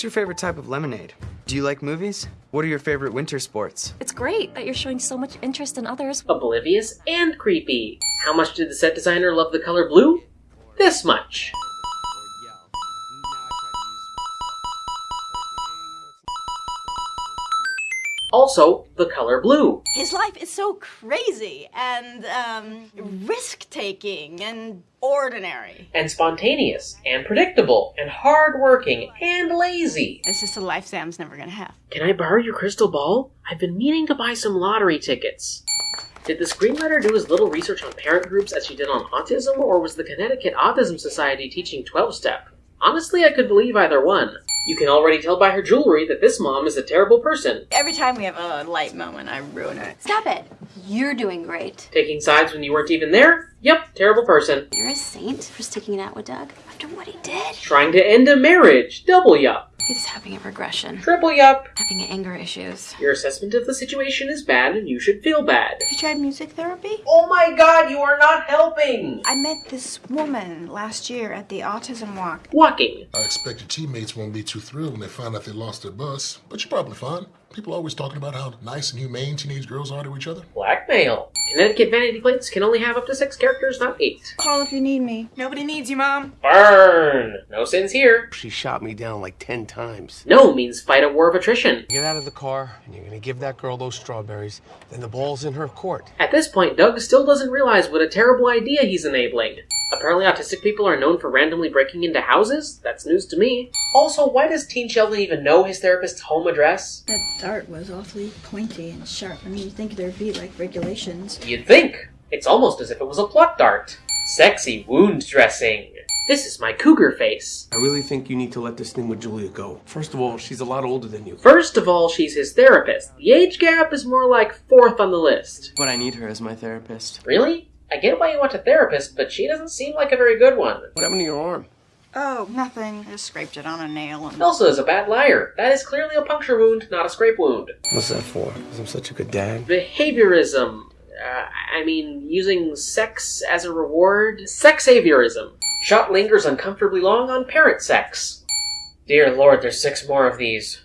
What's your favorite type of lemonade? Do you like movies? What are your favorite winter sports? It's great that you're showing so much interest in others. Oblivious and creepy. How much did the set designer love the color blue? This much. Also, the color blue. His life is so crazy and um, risk taking and ordinary. And spontaneous, and predictable, and hardworking, and lazy. This is a life Sam's never gonna have. Can I borrow your crystal ball? I've been meaning to buy some lottery tickets. Did the screenwriter do as little research on parent groups as she did on autism, or was the Connecticut Autism Society teaching 12 step? Honestly, I could believe either one. You can already tell by her jewelry that this mom is a terrible person. Every time we have a light moment, I ruin it. Stop it. You're doing great. Taking sides when you weren't even there? Yep, terrible person. You're a saint for sticking it out with Doug after what he did. Trying to end a marriage? Double yup. He's having a regression, Triple yup. having anger issues. Your assessment of the situation is bad and you should feel bad. Have you tried music therapy? Oh my god, you are not! I met this woman last year at the autism walk. Walking. I expect your teammates won't be too thrilled when they find out they lost their bus, but you're probably fine. People are always talking about how nice and humane teenage girls are to each other. Blackmail. Connecticut vanity plates can only have up to six characters, not eight. Call if you need me. Nobody needs you, Mom. Burn! No sins here. She shot me down like 10 times. No means fight a war of attrition. Get out of the car, and you're gonna give that girl those strawberries, then the ball's in her court. At this point, Doug still doesn't realize what a terrible idea he's enabling. Apparently, autistic people are known for randomly breaking into houses? That's news to me. Also, why does Teen Sheldon even know his therapist's home address? That dart was awfully pointy and sharp. I mean, you'd think there'd be like regulations. You'd think. It's almost as if it was a pluck dart. Sexy wound dressing. This is my cougar face. I really think you need to let this thing with Julia go. First of all, she's a lot older than you. First of all, she's his therapist. The age gap is more like fourth on the list. But I need her as my therapist. Really? I get why you want a therapist, but she doesn't seem like a very good one. What happened to your arm? Oh, nothing. I just scraped it on a nail and. Elsa is a bad liar. That is clearly a puncture wound, not a scrape wound. What's that for? Because I'm such a good dad. Behaviorism. Uh, I mean, using sex as a reward? Sexaviorism. Shot lingers uncomfortably long on parent sex. Dear lord, there's six more of these.